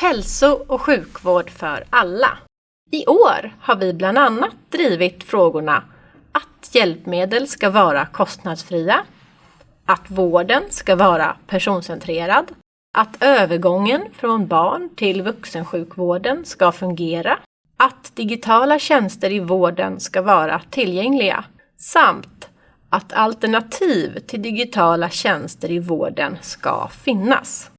Hälso och sjukvård för alla. I år har vi bland annat drivit frågorna att hjälpmedel ska vara kostnadsfria, att vården ska vara personcentrerad, att övergången från barn till vuxensjukvården ska fungera, att digitala tjänster i vården ska vara tillgängliga samt att alternativ till digitala tjänster i vården ska finnas.